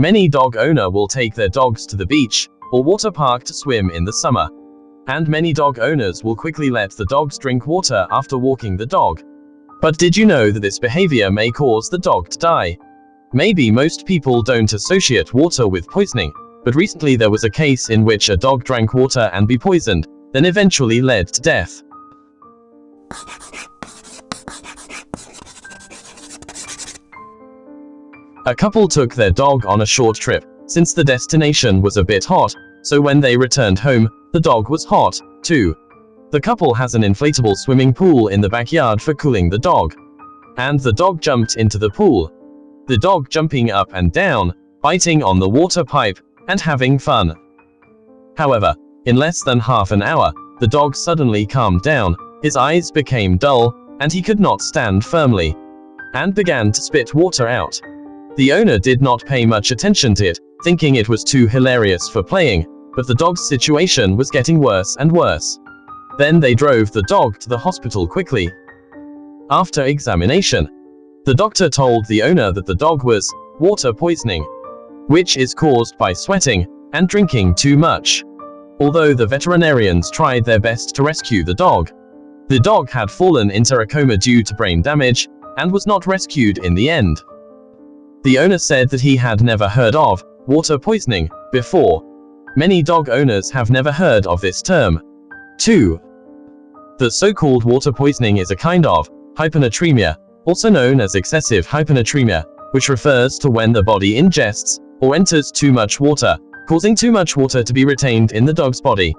Many dog owner will take their dogs to the beach or water park to swim in the summer. And many dog owners will quickly let the dogs drink water after walking the dog. But did you know that this behavior may cause the dog to die? Maybe most people don't associate water with poisoning, but recently there was a case in which a dog drank water and be poisoned, then eventually led to death. A couple took their dog on a short trip, since the destination was a bit hot, so when they returned home, the dog was hot, too. The couple has an inflatable swimming pool in the backyard for cooling the dog. And the dog jumped into the pool. The dog jumping up and down, biting on the water pipe, and having fun. However, in less than half an hour, the dog suddenly calmed down, his eyes became dull, and he could not stand firmly, and began to spit water out. The owner did not pay much attention to it, thinking it was too hilarious for playing, but the dog's situation was getting worse and worse. Then they drove the dog to the hospital quickly. After examination, the doctor told the owner that the dog was water poisoning, which is caused by sweating and drinking too much. Although the veterinarians tried their best to rescue the dog, the dog had fallen into a coma due to brain damage and was not rescued in the end. The owner said that he had never heard of water poisoning before. Many dog owners have never heard of this term. 2. The so-called water poisoning is a kind of hyponatremia, also known as excessive hyponatremia, which refers to when the body ingests or enters too much water, causing too much water to be retained in the dog's body.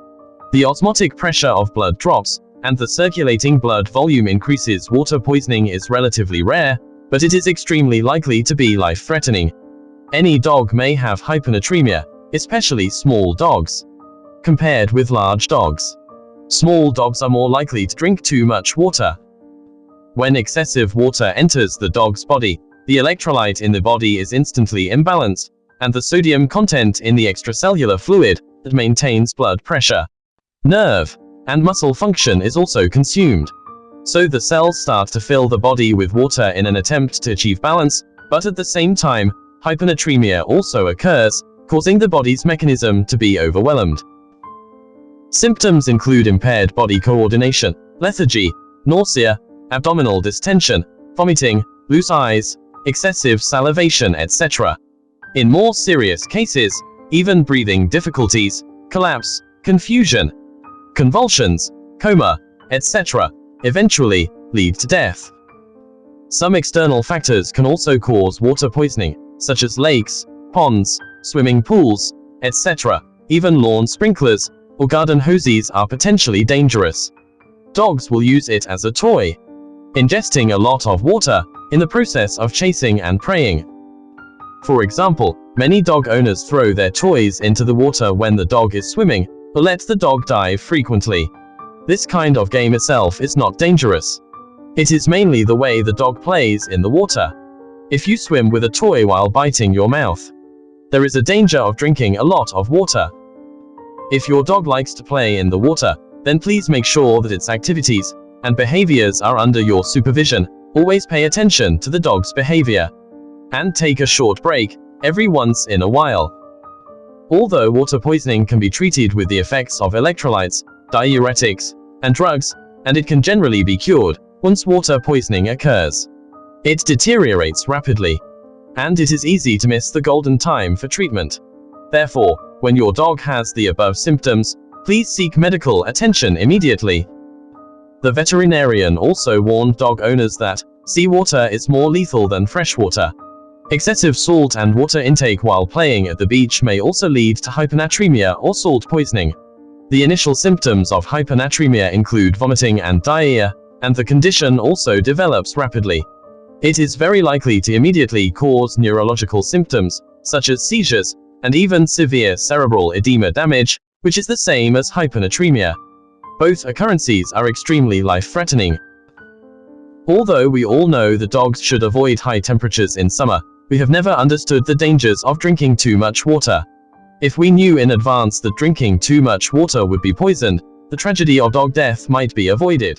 The osmotic pressure of blood drops, and the circulating blood volume increases. Water poisoning is relatively rare, but it is extremely likely to be life-threatening. Any dog may have hyponatremia, especially small dogs. Compared with large dogs, small dogs are more likely to drink too much water. When excessive water enters the dog's body, the electrolyte in the body is instantly imbalanced, and the sodium content in the extracellular fluid that maintains blood pressure, nerve, and muscle function is also consumed. So the cells start to fill the body with water in an attempt to achieve balance, but at the same time, hyponatremia also occurs, causing the body's mechanism to be overwhelmed. Symptoms include impaired body coordination, lethargy, nausea, abdominal distension, vomiting, loose eyes, excessive salivation etc. In more serious cases, even breathing difficulties, collapse, confusion, convulsions, coma, etc. eventually lead to death. Some external factors can also cause water poisoning, such as lakes, ponds, swimming pools, etc. Even lawn sprinklers or garden hoses are potentially dangerous. Dogs will use it as a toy, ingesting a lot of water in the process of chasing and preying. For example, many dog owners throw their toys into the water when the dog is swimming, or let the dog dive frequently. This kind of game itself is not dangerous. It is mainly the way the dog plays in the water. If you swim with a toy while biting your mouth, there is a danger of drinking a lot of water. If your dog likes to play in the water, then please make sure that its activities and behaviors are under your supervision. Always pay attention to the dog's behavior and take a short break every once in a while. Although water poisoning can be treated with the effects of electrolytes, diuretics, and drugs, and it can generally be cured once water poisoning occurs. It deteriorates rapidly, and it is easy to miss the golden time for treatment. Therefore, when your dog has the above symptoms, please seek medical attention immediately. The veterinarian also warned dog owners that seawater is more lethal than freshwater, Excessive salt and water intake while playing at the beach may also lead to hyponatremia or salt poisoning. The initial symptoms of hyponatremia include vomiting and diarrhea, and the condition also develops rapidly. It is very likely to immediately cause neurological symptoms, such as seizures, and even severe cerebral edema damage, which is the same as hyponatremia. Both occurrences are extremely life-threatening. Although we all know that dogs should avoid high temperatures in summer, we have never understood the dangers of drinking too much water. If we knew in advance that drinking too much water would be poisoned, the tragedy of dog death might be avoided.